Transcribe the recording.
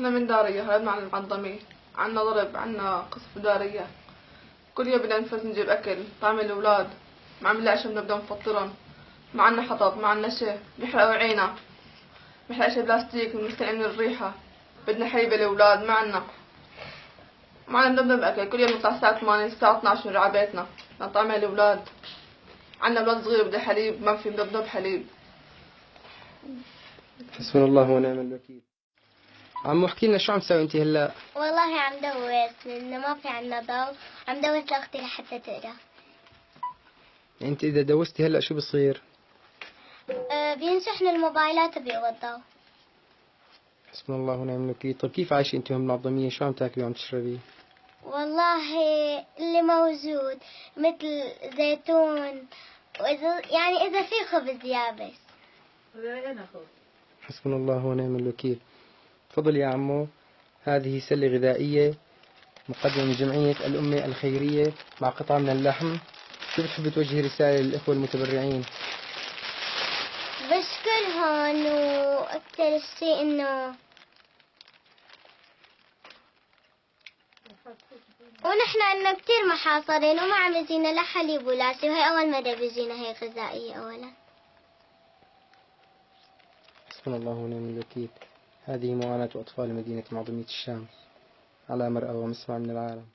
إحنا من دارية هربنا عن المعظمية عنا ضرب عنا قصف دارية. كل يوم بدنا نفوت نجيب أكل طعم الأولاد. ما عم نلاقي شي بنبدا نفطرهم. ما عنا حطب ما عنا شي. بيحرقوا عينا. بيحرق شي بلاستيك مستنقعين من الريحة. بدنا حليب الأولاد ما عنا. ما عنا بنبدا بأكل كل يوم نطلع الساعة 8 الساعة 12 نرجع بيتنا. نطعم الأولاد. عنا أولاد صغير بده حليب. ما في بنضب حليب. حسبنا الله ونعم الوكيل. عمو احكي لنا شو عم تسوي انت هلا؟ والله عم دوس لأنه ما في عنا ضوء. عم دوس لأختي لحتى تقرأ. انت إذا دوستي هلا شو بصير؟ أه بينشحن الموبايلات وبيقوى الضوء حسبنا الله ونعم الوكيل. طيب كيف عايشة انت ومنظمية شو عم تاكلي وعم تشربي؟ والله اللي موجود مثل زيتون. وإذا يعني إذا في خبز يابس. حسبنا الله ونعم الوكيل. تفضل يا عمو. هذه سلة غذائية مقدمة من جمعية الأمة الخيرية مع قطعة من اللحم. شو بتحب توجهي رسالة للإخوة المتبرعين؟ بشكرهم وأكثر شيء إنه ونحن عنا كتير محاصرين وما عم يجينا لا حليب ولا شيء وهي أول مرة بيجينا هي غذائية أولا. حسبنا الله ونعم الوكيل. هذه معاناة أطفال مدينة معظمية الشام على مرأى ومسمع من العالم.